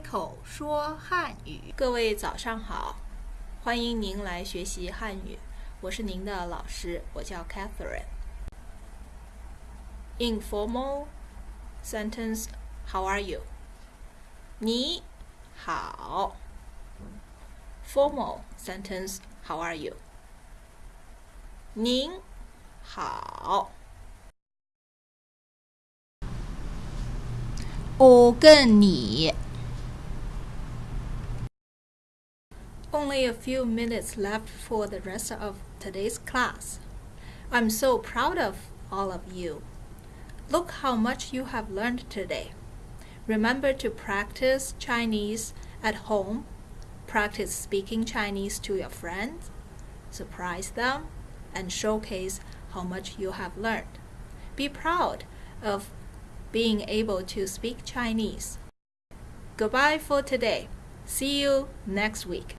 口说汉语。各位早上好，欢迎您来学习汉语，我是您的老师，我叫 Catherine。Informal sentence How are you？你好。Formal sentence How are you？您好。我跟你 Only a few minutes left for the rest of today's class. I'm so proud of all of you. Look how much you have learned today. Remember to practice Chinese at home. Practice speaking Chinese to your friends. Surprise them and showcase how much you have learned. Be proud of being able to speak Chinese. Goodbye for today. See you next week.